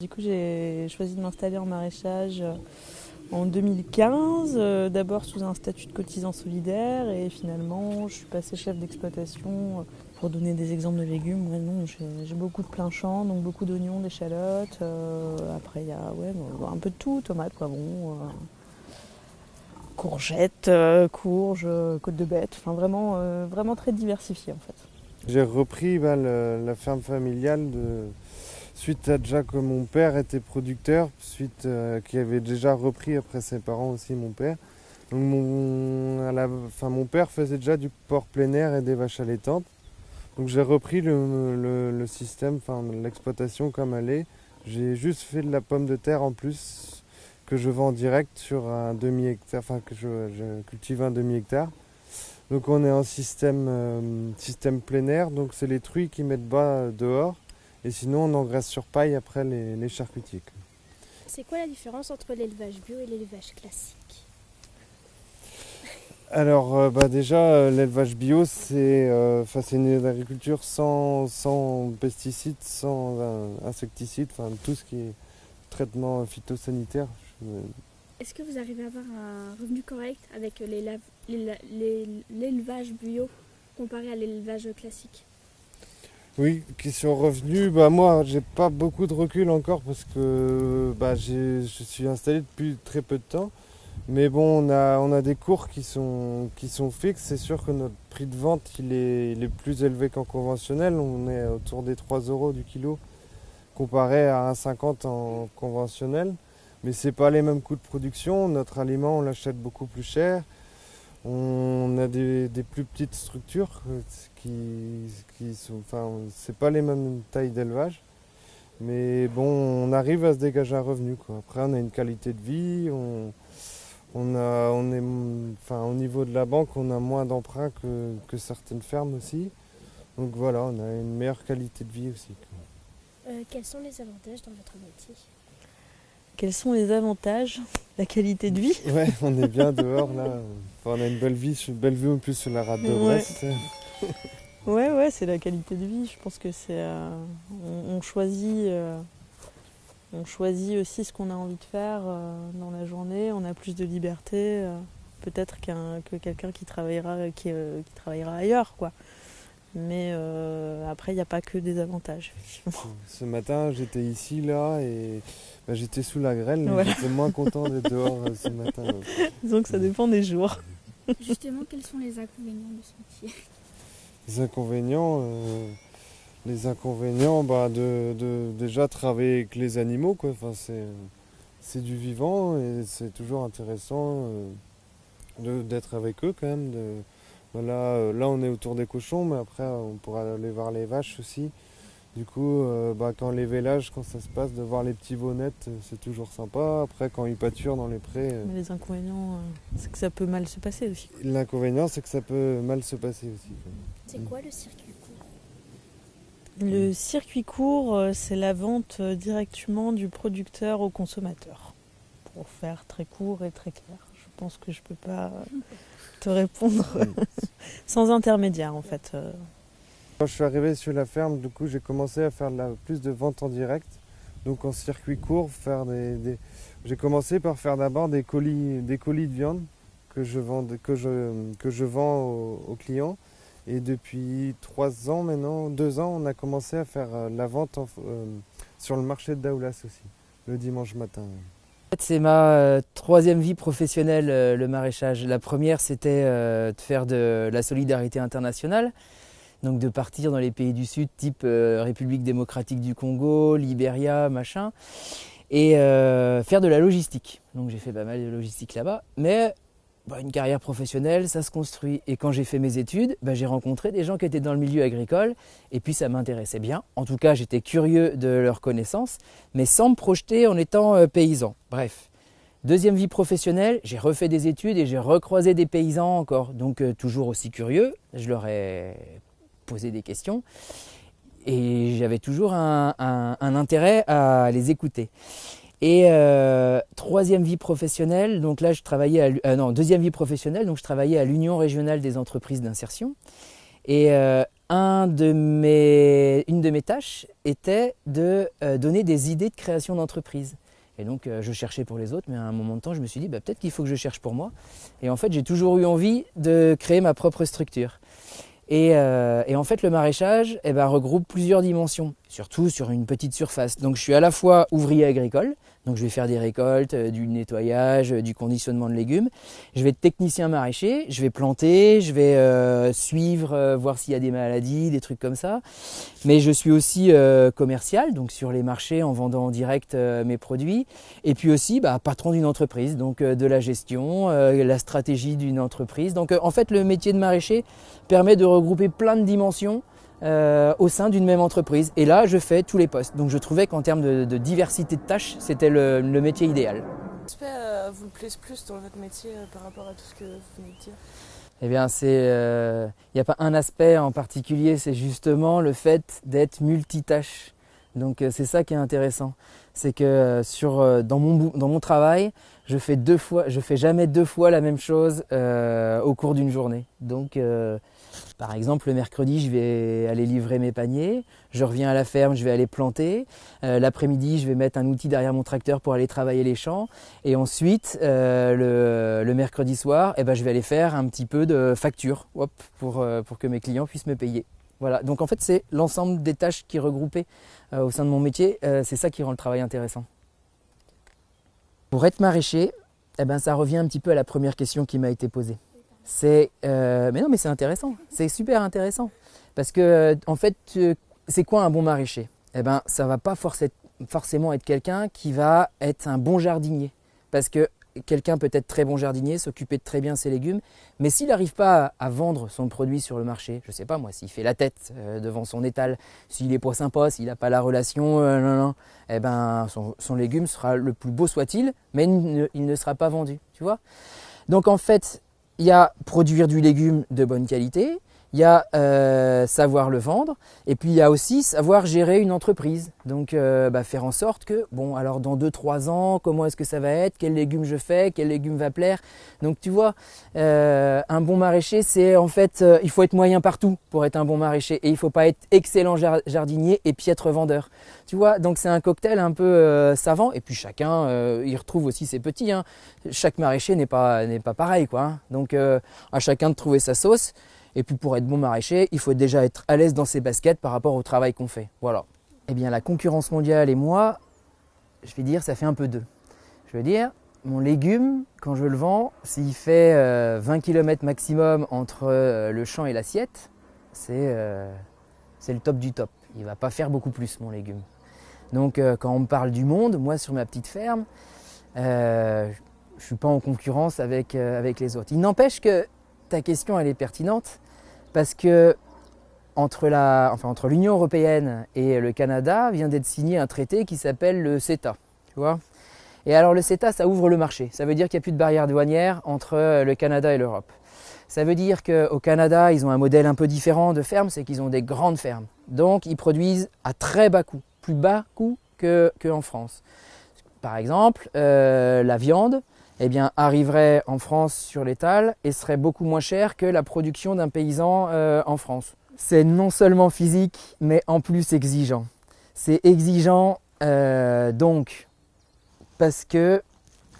Du coup, j'ai choisi de m'installer en maraîchage en 2015, euh, d'abord sous un statut de cotisant solidaire et finalement je suis passée chef d'exploitation. Pour donner des exemples de légumes, j'ai beaucoup de plein champ, donc beaucoup d'oignons, d'échalotes. Euh, après il y a ouais, un peu de tout, tomates, poivrons, euh, courgettes, courges, côtes de bête, enfin vraiment, vraiment très diversifié en fait. J'ai repris bah, la ferme familiale de, suite à déjà que mon père était producteur, suite euh, qui avait déjà repris après ses parents aussi mon père. Donc mon, père faisait déjà du porc plein air et des vaches allaitantes. Donc j'ai repris le, système, l'exploitation comme elle est. J'ai juste fait de la pomme de terre en plus que je vends en direct sur un demi hectare, enfin que je, cultive un demi hectare. Donc on est en système, euh, système plein air, donc c'est les truies qui mettent bas dehors et sinon, on engraisse sur paille après les, les charcutiers. C'est quoi la différence entre l'élevage bio et l'élevage classique? Alors euh, bah déjà euh, l'élevage bio c'est euh, une agriculture sans, sans pesticides, sans insecticides, enfin tout ce qui est traitement phytosanitaire. Est-ce que vous arrivez à avoir un revenu correct avec l'élevage bio comparé à l'élevage classique? Oui, qui sont revenus. Bah moi, j'ai pas beaucoup de recul encore parce que bah, je suis installé depuis très peu de temps. Mais bon, on a, on a des cours qui sont, qui sont fixes. C'est sûr que notre prix de vente il est, plus élevé qu'en conventionnel. On est autour des 3 euros du kilo comparé à 1,50 en conventionnel. Mais ce n'est pas les mêmes coûts de production. Notre aliment, on l'achète beaucoup plus cher. On a des, plus petites structures euh, qui, qui sont, enfin, c'est pas les mêmes tailles d'élevage, mais bon, on arrive à se dégager un revenu. Quoi. Après, on a une qualité de vie, on, on a, on est, enfin, au niveau de la banque, on a moins d'emprunts que, que, certaines fermes aussi. Donc voilà, on a une meilleure qualité de vie aussi. Euh, quels sont les avantages dans votre métier? Quels sont les avantages? La qualité de vie? Ouais, on est bien dehors là. on a une belle vie, une belle vue en plus sur la rade de Brest. Ouais, ouais, c'est la qualité de vie. Je pense que c'est. Euh, on, choisit. Euh, on choisit aussi ce qu'on a envie de faire euh, dans la journée. On a plus de liberté, peut-être qu'un, que quelqu'un qui travaillera, qui, qui travaillera ailleurs, quoi. Mais euh, après, il n'y a pas que des avantages. Ce matin, j'étais ici, là, et bah, j'étais sous la grêle. J'étais moins content d'être dehors euh, ce matin. Donc ça dépend des jours. Justement, quels sont les inconvénients de ce métier? Les inconvénients, euh, les inconvénients bah, de, de, déjà travailler avec les animaux. Quoi. Enfin, c'est du vivant et c'est toujours intéressant d'être avec eux quand même. De, euh, là, on est autour des cochons, mais après, on pourra aller voir les vaches aussi. Du coup, euh, bah, quand les vélages, quand ça se passe, de voir les petits veaunettes, euh, c'est toujours sympa. Après, quand ils pâturent dans les prés. Mais les inconvénients, c'est que ça peut mal se passer aussi. L'inconvénient, c'est que ça peut mal se passer aussi. C'est quoi le circuit court? Le circuit court, c'est la vente directement du producteur au consommateur. Pour faire très court et très clair. Je pense que je peux pas te répondre sans intermédiaire en fait. Euh. Quand je suis arrivé sur la ferme, du coup j'ai commencé à faire plus de ventes en direct, donc en circuit court, faire des, j'ai commencé par faire d'abord des colis, des colis de viande que je vends, que je, que je vends aux, clients. Et depuis trois ans maintenant, deux ans, on a commencé à faire euh, la vente euh, sur le marché de Daoulas aussi, le dimanche matin. C'est ma euh, troisième vie professionnelle, euh, le maraîchage. La première, c'était euh, de faire de la solidarité internationale, donc de partir dans les pays du Sud, type République démocratique du Congo, Libéria, machin, et faire de la logistique. Donc j'ai fait pas mal de logistique là-bas, mais bah, une carrière professionnelle, ça se construit. Et quand j'ai fait mes études, bah, j'ai rencontré des gens qui étaient dans le milieu agricole, et puis ça m'intéressait bien. En tout cas, j'étais curieux de leurs connaissances, mais sans me projeter en étant euh, paysan. Bref. Deuxième vie professionnelle, j'ai refait des études et j'ai recroisé des paysans encore. Donc euh, toujours aussi curieux, je leur ai posé des questions. Et j'avais toujours un intérêt à les écouter. Et euh, troisième vie professionnelle, donc là je travaillais à, euh, non deuxième vie professionnelle, donc je travaillais à l'Union régionale des entreprises d'insertion. Et euh, un de mes, une de mes tâches était de euh, donner des idées de création d'entreprise. Et donc euh, je cherchais pour les autres, mais à un moment de temps, je me suis dit bah, peut-être qu'il faut que je cherche pour moi. Et en fait, j'ai toujours eu envie de créer ma propre structure. Et, euh, et en fait, le maraîchage eh ben, regroupe plusieurs dimensions, surtout sur une petite surface. Donc je suis à la fois ouvrier agricole, donc je vais faire des récoltes, euh, du nettoyage, euh, du conditionnement de légumes. Je vais être technicien maraîcher, je vais planter, je vais euh, suivre, voir s'il y a des maladies, des trucs comme ça. Mais je suis aussi commercial, donc sur les marchés en vendant en direct mes produits. Et puis aussi bah, patron d'une entreprise, donc de la gestion, la stratégie d'une entreprise. Donc en fait le métier de maraîcher permet de regrouper plein de dimensions euh, au sein d'une même entreprise. Et là, je fais tous les postes. Donc je trouvais qu'en termes de, diversité de tâches, c'était le, métier idéal. Quel aspect euh, vous plaît plus dans votre métier euh, par rapport à tout ce que vous venez de dire eh bien, c'est, il n'y a pas un aspect en particulier, c'est justement le fait d'être multitâche. Donc c'est ça qui est intéressant, c'est que sur, dans, mon, dans mon travail, je fais deux fois, je fais jamais deux fois la même chose au cours d'une journée. Donc par exemple, le mercredi, je vais aller livrer mes paniers, je reviens à la ferme, je vais aller planter. Euh, l'après-midi, je vais mettre un outil derrière mon tracteur pour aller travailler les champs. Et ensuite, euh, le, mercredi soir, eh ben, je vais aller faire un petit peu de facture pour, euh, pour que mes clients puissent me payer. Voilà, donc en fait, c'est l'ensemble des tâches qui regroupées au sein de mon métier. c'est ça qui rend le travail intéressant. Pour être maraîcher, eh ben, ça revient un petit peu à la première question qui m'a été posée. C'est, euh, mais non, mais c'est intéressant. C'est super intéressant parce que en fait, c'est quoi un bon maraîcher? Eh ben, ça va pas forcément être quelqu'un qui va être un bon jardinier, parce que quelqu'un peut être très bon jardinier, s'occuper de très bien ses légumes, mais s'il n'arrive pas à, vendre son produit sur le marché, je ne sais pas moi, s'il fait la tête euh, devant son étal, s'il est pas sympa, s'il n'a pas la relation, euh, non, non, eh ben, son, légume sera le plus beau soit-il, mais il ne sera pas vendu, tu vois? Donc en fait, il y a produire du légume de bonne qualité, il y a euh, savoir le vendre, et puis il y a aussi savoir gérer une entreprise. Donc euh, bah, faire en sorte que, bon, alors dans 2-3 ans, comment est-ce que ça va être, quel légume je fais, quel légume va plaire. Donc tu vois, euh, un bon maraîcher, c'est en fait, il faut être moyen partout pour être un bon maraîcher, et il faut pas être excellent jardinier et piètre vendeur. Tu vois, donc c'est un cocktail un peu savant, et puis chacun, il retrouve aussi ses petits. Hein. Chaque maraîcher n'est pas, pas pareil, quoi. Hein. Donc à chacun de trouver sa sauce. Et puis pour être bon maraîcher, il faut déjà être à l'aise dans ses baskets par rapport au travail qu'on fait. Voilà. Eh bien la concurrence mondiale et moi, je vais dire, ça fait un peu deux. Je veux dire, mon légume, quand je le vends, s'il fait 20 euh, km maximum entre euh, le champ et l'assiette, euh, c'est le top du top. Il ne va pas faire beaucoup plus, mon légume. Donc quand on me parle du monde, moi sur ma petite ferme, je ne suis pas en concurrence avec, avec les autres. Il n'empêche que ta question elle est pertinente parce que entre la, enfin, l'Union européenne et le Canada vient d'être signé un traité qui s'appelle le CETA. Tu vois et alors le CETA, ça ouvre le marché. Ça veut dire qu'il n'y a plus de barrières douanières entre le Canada et l'Europe. Ça veut dire qu'au Canada, ils ont un modèle un peu différent de ferme, c'est qu'ils ont des grandes fermes. Donc ils produisent à très bas coût, plus bas coût qu'en France. Par exemple, euh, la viande, eh bien, arriverait en France sur l'étal et serait beaucoup moins cher que la production d'un paysan euh, en France. C'est non seulement physique, mais en plus exigeant. C'est exigeant euh, donc parce que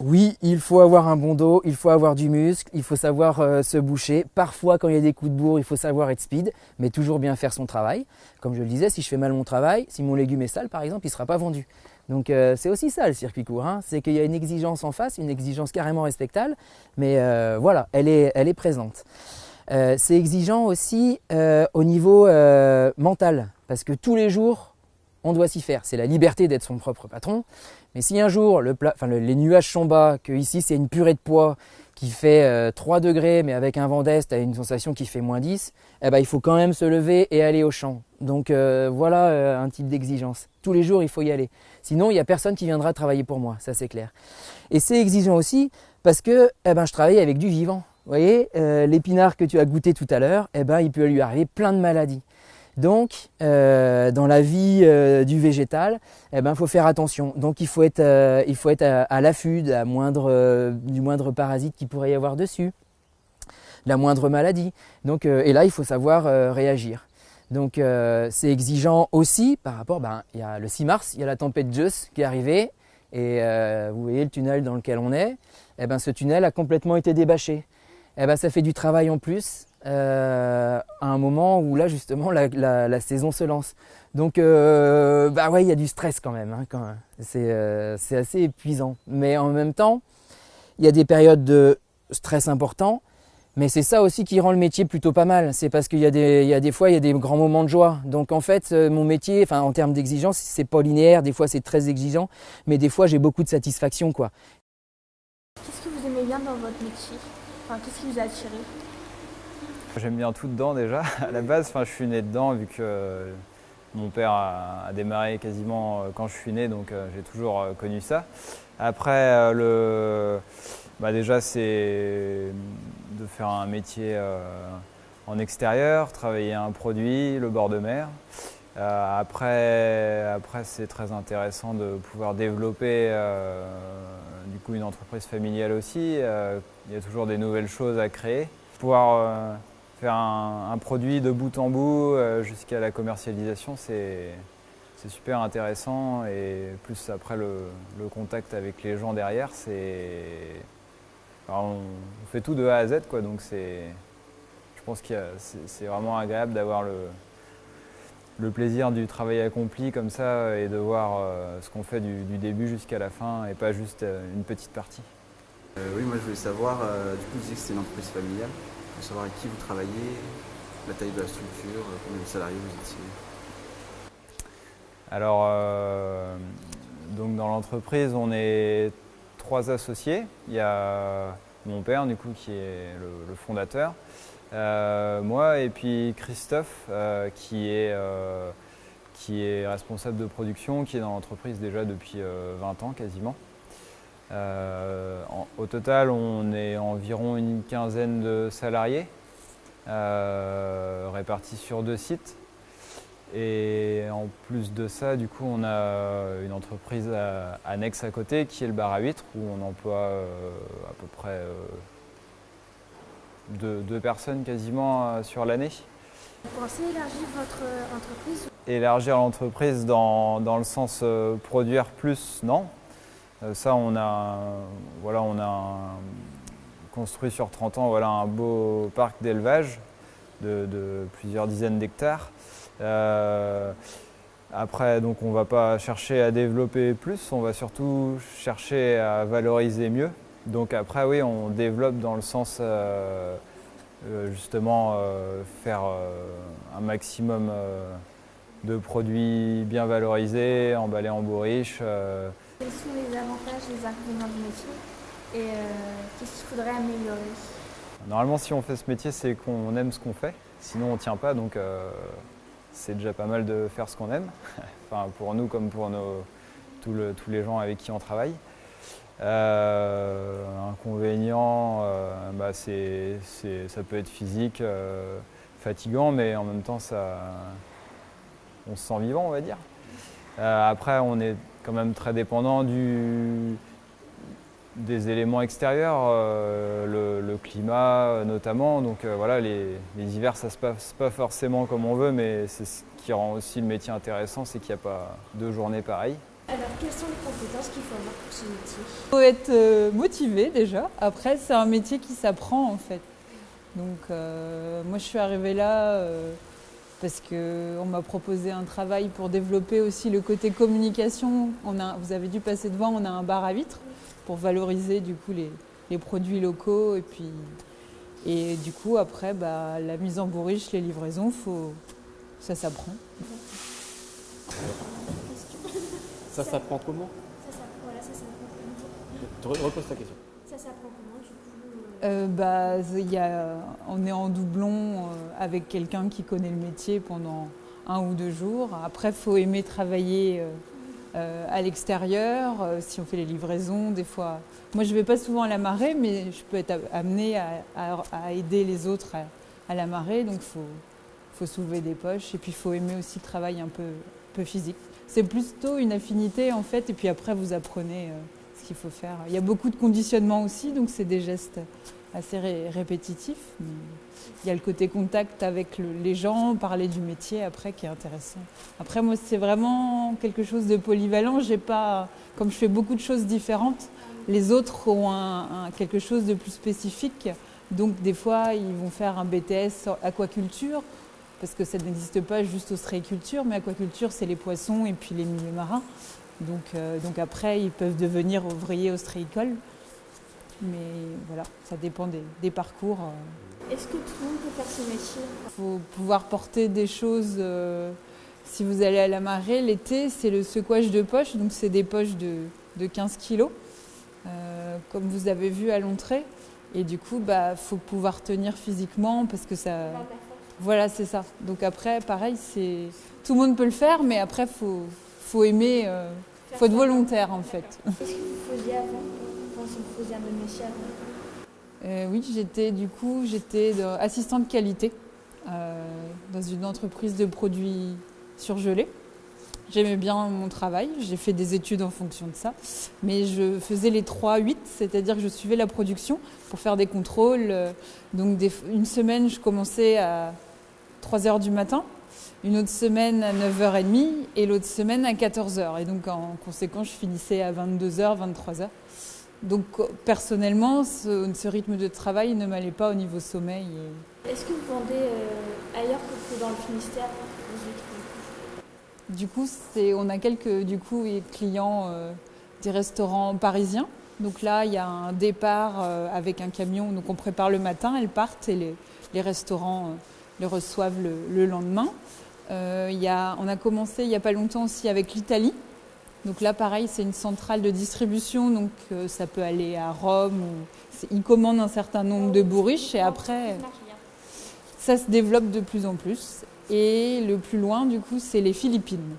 oui, il faut avoir un bon dos, il faut avoir du muscle, il faut savoir euh, se boucher. Parfois, quand il y a des coups de bourre, il faut savoir être speed, mais toujours bien faire son travail. Comme je le disais, si je fais mal mon travail, si mon légume est sale, par exemple, il ne sera pas vendu. Donc euh, c'est aussi ça le circuit court, hein. c'est qu'il y a une exigence en face, une exigence carrément respectable, mais euh, voilà, elle est, elle est présente. C'est exigeant aussi au niveau mental, parce que tous les jours, on doit s'y faire. C'est la liberté d'être son propre patron. Mais si un jour les nuages sont bas, que ici c'est une purée de poids qui fait 3 degrés, mais avec un vent d'est, as une sensation qui fait moins 10, eh ben, il faut quand même se lever et aller au champ. Donc voilà un type d'exigence. Tous les jours, il faut y aller. Sinon, il n'y a personne qui viendra travailler pour moi, ça c'est clair. Et c'est exigeant aussi parce que eh ben, je travaille avec du vivant. Vous voyez, euh, l'épinard que tu as goûté tout à l'heure, eh ben, il peut lui arriver plein de maladies. Donc, euh, dans la vie euh, du végétal, eh ben, faut faire attention. Donc, il faut être, être à, l'affût du moindre parasite qui pourrait y avoir dessus, la moindre maladie. Donc, et là, il faut savoir réagir. Donc euh, c'est exigeant aussi par rapport, ben, il y a le 6 mars, il y a la tempête Zeus qui est arrivée, et euh, vous voyez le tunnel dans lequel on est, et ben, ce tunnel a complètement été débâché. Et ben, ça fait du travail en plus, euh, à un moment où là justement la, saison se lance. Donc euh, bah ouais, il y a du stress quand même. hein, euh, c'est assez épuisant. Mais en même temps, il y a des périodes de stress important. Mais c'est ça aussi qui rend le métier plutôt pas mal. C'est parce qu'il y, y a des fois, il y a des grands moments de joie. Donc en fait, euh, mon métier, enfin en termes d'exigence, c'est pas linéaire. Des fois, c'est très exigeant, mais des fois, j'ai beaucoup de satisfaction, quoi. Qu'est-ce que vous aimez bien dans votre métier? Enfin, qu'est-ce qui vous a attiré? J'aime bien tout dedans déjà. À la base, enfin, je suis né dedans vu que euh, mon père a, démarré quasiment euh, quand je suis né, donc euh, j'ai toujours connu ça. Après, le, bah, déjà, c'est de faire un métier en extérieur, travailler un produit, le bord de mer. Après, après c'est très intéressant de pouvoir développer du coup une entreprise familiale aussi. Il y a toujours des nouvelles choses à créer. Pouvoir faire un, produit de bout en bout euh, jusqu'à la commercialisation, c'est super intéressant. Et plus après le, contact avec les gens derrière, c'est on, fait tout de A à Z quoi, donc c'est je pense que c'est vraiment agréable d'avoir le le plaisir du travail accompli comme ça et de voir euh, ce qu'on fait du, début jusqu'à la fin et pas juste euh, une petite partie. Oui, moi je voulais savoir, du coup vous disiez que c'était une entreprise familiale, savoir avec qui vous travaillez, la taille de la structure, euh, combien de salariés vous étiez. Alors, euh, donc dans l'entreprise, on est trois associés. Il y a mon père, du coup, qui est le, fondateur, euh, moi et puis Christophe, qui, est, qui est responsable de production, qui est dans l'entreprise déjà depuis euh, 20 ans quasiment. Euh, en- au total, on est environ une quinzaine de salariés euh, répartis sur deux sites. Et en plus de ça, du coup, on a une entreprise à- annexe à côté qui est le bar à huîtres où on emploie euh, à peu près euh, deux, deux personnes quasiment euh, sur l'année. Vous pensez élargir votre entreprise Élargir l'entreprise dans, dans le sens produire plus, non. Euh, ça, on a, voilà, on a construit sur 30 ans voilà, un beau parc d'élevage de, plusieurs dizaines d'hectares. Euh, après, donc, on ne va pas chercher à développer plus, on va surtout chercher à valoriser mieux. Donc après, oui, on développe dans le sens euh, justement faire un maximum de produits bien valorisés, emballés en bourriche. Quels sont les avantages et les inconvénients du métier Et euh, qu'est-ce qu'il faudrait améliorer? Normalement, si on fait ce métier, c'est qu'on aime ce qu'on fait. Sinon, on ne tient pas. Donc, euh, c'est déjà pas mal de faire ce qu'on aime. enfin, pour nous comme pour nos, tous, le- tous les gens avec qui on travaille. Euh, inconvénient, bah, ça peut être physique, fatigant, mais en même temps, ça, on se sent vivant, on va dire. Euh, après, on est quand même très dépendant du, des éléments extérieurs, euh, le, le climat euh, notamment. Donc euh, voilà, les, les hivers, ça se passe pas forcément comme on veut, mais c'est ce qui rend aussi le métier intéressant, c'est qu'il n'y a pas deux journées pareilles. Alors, quelles sont les compétences qu'il faut avoir pour ce métier? Il faut être euh, motivé déjà. Après, c'est un métier qui s'apprend en fait. Donc, euh, moi, je suis arrivée là euh, parce qu'on m'a proposé un travail pour développer aussi le côté communication. On a, vous avez dû passer devant, on a un bar à vitres pour valoriser du coup les, les produits locaux et puis et du coup après bah, la mise en bourriche, les livraisons, faut, ça s'apprend. Ça s'apprend comment? Ça s'apprend, voilà, ça s'apprend comment? Tu re- reposes ta question. Ça s'apprend comment? Euh, bah, on est en doublon euh, avec quelqu'un qui connaît le métier pendant un ou deux jours. Après, il faut aimer travailler euh, à l'extérieur, si on fait les livraisons, des fois. Moi, je ne vais pas souvent à la marée, mais je peux être amenée à, aider les autres à, la marée. Donc, il faut, soulever des poches. Et puis, il faut aimer aussi le travail un peu, peu physique. C'est plutôt une affinité, en fait. Et puis après, vous apprenez qu'il faut faire. Il y a beaucoup de conditionnement aussi, donc c'est des gestes assez ré- répétitifs. il y a le côté contact avec le- les gens, parler du métier après qui est intéressant. Après moi c'est vraiment quelque chose de polyvalent. Pas, comme je fais beaucoup de choses différentes, les autres ont quelque chose de plus spécifique. Donc des fois ils vont faire un BTS aquaculture parce que ça n'existe pas juste ostréiculture, mais aquaculture c'est les poissons et puis les milieux marins. Donc, euh, donc après ils peuvent devenir ouvriers ostréicoles. Mais voilà, ça dépend des, des parcours. euh. Est-ce que tout le monde peut faire ce métier? Il faut pouvoir porter des choses. euh, si vous allez à la marée, l'été, c'est le secouage de poches. Donc, c'est des poches de, de 15 kilos, euh, comme vous avez vu à l'entrée. Et du coup, il bah, faut pouvoir tenir physiquement parce que ça. Voilà, c'est ça. Donc, après, pareil, c'est tout le monde peut le faire, mais après, il faut, faut aimer. euh, faut être volontaire, en fait. Qu'est-ce que vous faisiez avant Enfin, vous faisiez un métier avant Euh, oui, j'étais du coup j'étais assistante qualité euh, dans une entreprise de produits surgelés. J'aimais bien mon travail, j'ai fait des études en fonction de ça, mais je faisais les 3-8, c'est-à-dire que je suivais la production pour faire des contrôles. euh, Donc des- une semaine, je commençais à 3 heures du matin, une autre semaine à 9h30 et l'autre semaine à 14h. Et donc en conséquence, je finissais à 22h, 23h. Donc personnellement, ce, ce rythme de travail ne m'allait pas au niveau sommeil. et- Est-ce que vous vendez euh, ailleurs que dans le Finistère du coup on a quelques du coup, clients euh, des restaurants parisiens. Donc là, il y a un départ euh, avec un camion. Donc on prépare le matin, elles partent et les, les restaurants les reçoivent le, le lendemain. Euh, y a, on a commencé il n'y a pas longtemps aussi avec l'Italie. Donc là, pareil, c'est une centrale de distribution. Donc euh, ça peut aller à Rome. Ou, ils commandent un certain nombre de bourriches et après, ça se développe de plus en plus. Et le plus loin, du coup, c'est les Philippines.